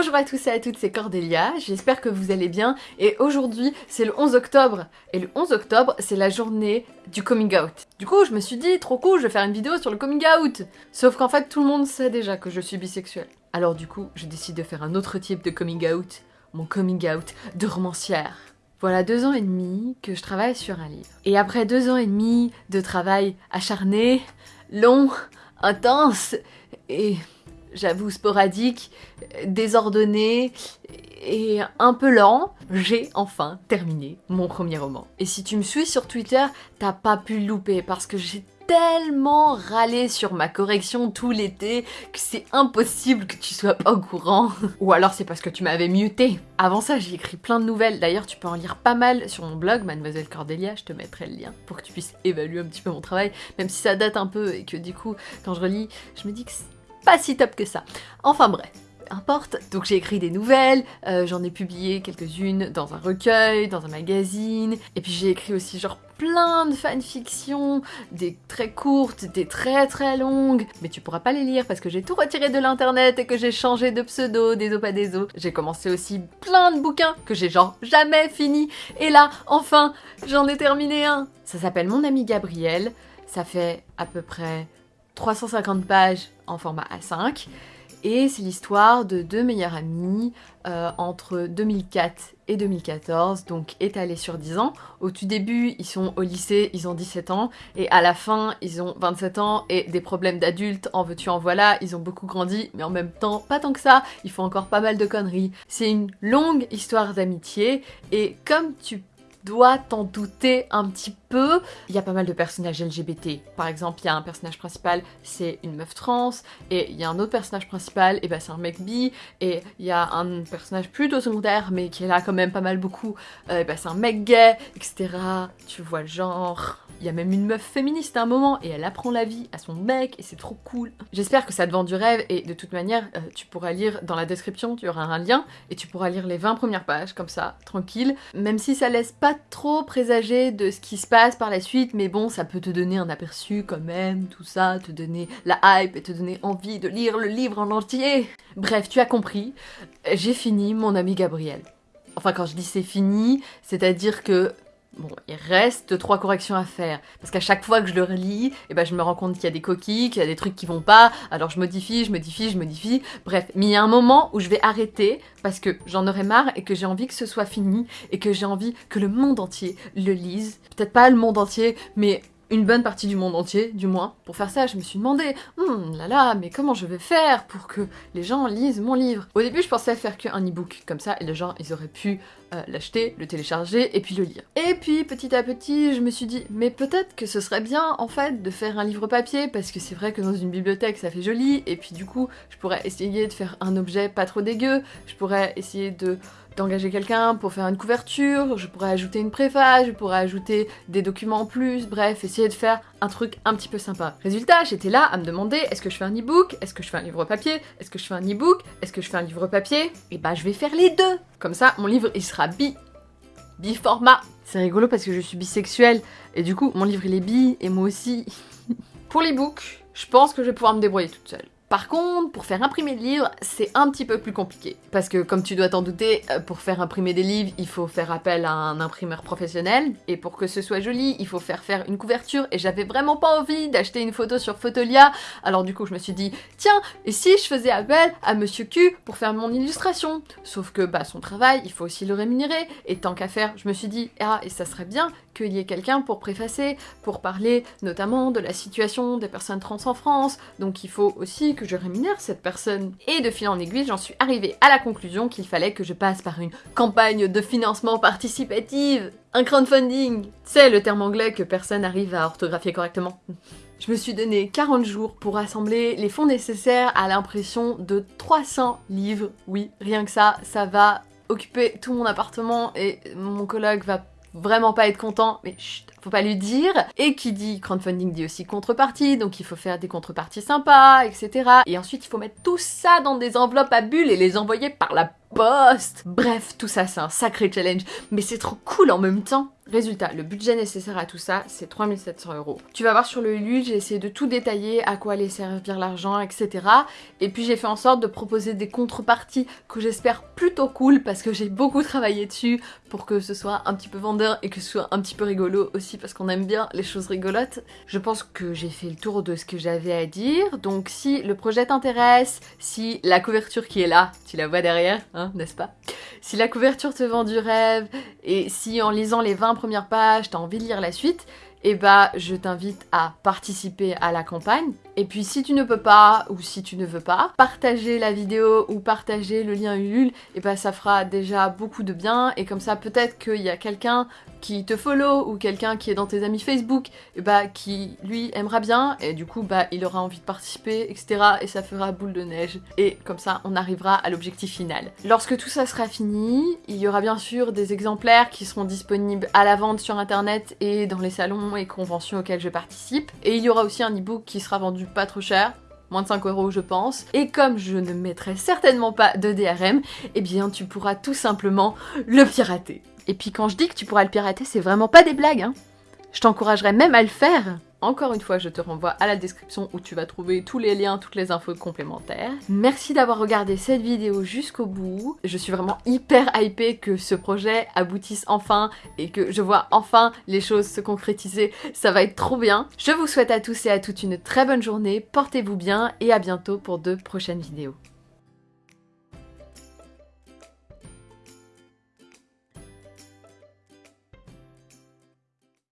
Bonjour à tous et à toutes, c'est Cordélia, j'espère que vous allez bien et aujourd'hui c'est le 11 octobre et le 11 octobre c'est la journée du coming out. Du coup je me suis dit trop cool je vais faire une vidéo sur le coming out Sauf qu'en fait tout le monde sait déjà que je suis bisexuelle. Alors du coup je décide de faire un autre type de coming out, mon coming out de romancière. Voilà deux ans et demi que je travaille sur un livre. Et après deux ans et demi de travail acharné, long, intense et j'avoue sporadique, désordonné et un peu lent, j'ai enfin terminé mon premier roman. Et si tu me suis sur Twitter, t'as pas pu le louper parce que j'ai tellement râlé sur ma correction tout l'été que c'est impossible que tu sois pas au courant. Ou alors c'est parce que tu m'avais muté. Avant ça, j'ai écrit plein de nouvelles. D'ailleurs, tu peux en lire pas mal sur mon blog, Mademoiselle Cordélia, je te mettrai le lien pour que tu puisses évaluer un petit peu mon travail, même si ça date un peu et que du coup, quand je relis, je me dis que pas si top que ça. Enfin bref importe. Donc j'ai écrit des nouvelles, euh, j'en ai publié quelques-unes dans un recueil, dans un magazine, et puis j'ai écrit aussi genre plein de fanfictions, des très courtes, des très très longues, mais tu pourras pas les lire parce que j'ai tout retiré de l'internet et que j'ai changé de pseudo, des pas des os. J'ai commencé aussi plein de bouquins que j'ai genre jamais fini, et là, enfin, j'en ai terminé un. Ça s'appelle Mon ami Gabriel, ça fait à peu près 350 pages en format A5, et c'est l'histoire de deux meilleurs amis euh, entre 2004 et 2014, donc étalés sur 10 ans. Au tout début, ils sont au lycée, ils ont 17 ans, et à la fin, ils ont 27 ans et des problèmes d'adultes, en veux-tu, en voilà, ils ont beaucoup grandi, mais en même temps, pas tant que ça, ils font encore pas mal de conneries. C'est une longue histoire d'amitié, et comme tu dois t'en douter un petit peu. Il y a pas mal de personnages LGBT. Par exemple, il y a un personnage principal, c'est une meuf trans, et il y a un autre personnage principal, et bah c'est un mec bi, et il y a un personnage plutôt secondaire, mais qui est là quand même pas mal beaucoup, euh, et bah c'est un mec gay, etc. Tu vois le genre. Il y a même une meuf féministe à un moment, et elle apprend la vie à son mec, et c'est trop cool. J'espère que ça te vend du rêve, et de toute manière, euh, tu pourras lire dans la description, tu auras un lien, et tu pourras lire les 20 premières pages, comme ça, tranquille, même si ça laisse pas trop présager de ce qui se passe par la suite, mais bon, ça peut te donner un aperçu quand même, tout ça, te donner la hype et te donner envie de lire le livre en entier. Bref, tu as compris, j'ai fini mon ami Gabriel. Enfin, quand je dis c'est fini, c'est-à-dire que Bon, il reste trois corrections à faire, parce qu'à chaque fois que je le relis, eh ben, je me rends compte qu'il y a des coquilles, qu'il y a des trucs qui vont pas, alors je modifie, je modifie, je modifie, bref. Mais il y a un moment où je vais arrêter, parce que j'en aurai marre et que j'ai envie que ce soit fini, et que j'ai envie que le monde entier le lise. Peut-être pas le monde entier, mais une bonne partie du monde entier, du moins. Pour faire ça, je me suis demandé, hum, là là, mais comment je vais faire pour que les gens lisent mon livre? Au début, je pensais faire qu'un e-book, comme ça, et les gens, ils auraient pu euh, l'acheter, le télécharger, et puis le lire. Et puis, petit à petit, je me suis dit, mais peut-être que ce serait bien, en fait, de faire un livre papier, parce que c'est vrai que dans une bibliothèque, ça fait joli, et puis du coup, je pourrais essayer de faire un objet pas trop dégueu, je pourrais essayer de d'engager quelqu'un pour faire une couverture, je pourrais ajouter une préface, je pourrais ajouter des documents en plus, bref, essayer de faire un truc un petit peu sympa. Résultat, j'étais là à me demander est-ce que je fais un e-book Est-ce que je fais un livre papier Est-ce que je fais un e-book Est-ce que je fais un livre papier Et bah je vais faire les deux Comme ça, mon livre il sera bi... bi-format. C'est rigolo parce que je suis bisexuelle, et du coup, mon livre il est bi, et moi aussi. pour l'e-book, je pense que je vais pouvoir me débrouiller toute seule. Par contre, pour faire imprimer des livres, c'est un petit peu plus compliqué. Parce que, comme tu dois t'en douter, euh, pour faire imprimer des livres, il faut faire appel à un imprimeur professionnel. Et pour que ce soit joli, il faut faire faire une couverture. Et j'avais vraiment pas envie d'acheter une photo sur Photolia. Alors du coup, je me suis dit, tiens, et si je faisais appel à Monsieur Q pour faire mon illustration? Sauf que, bah, son travail, il faut aussi le rémunérer. Et tant qu'à faire, je me suis dit, ah, et ça serait bien qu'il y ait quelqu'un pour préfacer, pour parler notamment de la situation des personnes trans en France. Donc il faut aussi que je rémunère cette personne. Et de fil en aiguille, j'en suis arrivée à la conclusion qu'il fallait que je passe par une campagne de financement participative, un crowdfunding. C'est le terme anglais que personne n'arrive à orthographier correctement. Je me suis donné 40 jours pour assembler les fonds nécessaires à l'impression de 300 livres. Oui, rien que ça, ça va occuper tout mon appartement et mon collègue va vraiment pas être content, mais chut, faut pas lui dire. Et qui dit crowdfunding dit aussi contrepartie, donc il faut faire des contreparties sympas, etc. Et ensuite il faut mettre tout ça dans des enveloppes à bulles et les envoyer par la post Bref, tout ça c'est un sacré challenge, mais c'est trop cool en même temps Résultat, le budget nécessaire à tout ça, c'est 3700 euros. Tu vas voir sur le Ulule, j'ai essayé de tout détailler, à quoi allait servir l'argent, etc. Et puis j'ai fait en sorte de proposer des contreparties que j'espère plutôt cool parce que j'ai beaucoup travaillé dessus pour que ce soit un petit peu vendeur et que ce soit un petit peu rigolo aussi parce qu'on aime bien les choses rigolotes. Je pense que j'ai fait le tour de ce que j'avais à dire. Donc si le projet t'intéresse, si la couverture qui est là, tu la vois derrière, hein, n'est-ce pas? Si la couverture te vend du rêve et si en lisant les 20 première page, t'as envie de lire la suite, eh bah je t'invite à participer à la campagne. Et puis si tu ne peux pas ou si tu ne veux pas, partager la vidéo ou partager le lien Ulule, et eh bah ça fera déjà beaucoup de bien et comme ça peut-être qu'il y a quelqu'un qui te follow ou quelqu'un qui est dans tes amis Facebook, et bah qui lui aimera bien et du coup bah il aura envie de participer, etc. Et ça fera boule de neige. Et comme ça on arrivera à l'objectif final. Lorsque tout ça sera fini, il y aura bien sûr des exemplaires qui seront disponibles à la vente sur internet et dans les salons et conventions auxquels je participe. Et il y aura aussi un e-book qui sera vendu pas trop cher, moins de 5 euros je pense. Et comme je ne mettrai certainement pas de DRM, eh bien tu pourras tout simplement le pirater. Et puis quand je dis que tu pourras le pirater, c'est vraiment pas des blagues, hein. Je t'encouragerais même à le faire. Encore une fois, je te renvoie à la description où tu vas trouver tous les liens, toutes les infos complémentaires. Merci d'avoir regardé cette vidéo jusqu'au bout. Je suis vraiment hyper hypée que ce projet aboutisse enfin et que je vois enfin les choses se concrétiser. Ça va être trop bien. Je vous souhaite à tous et à toutes une très bonne journée, portez-vous bien et à bientôt pour de prochaines vidéos.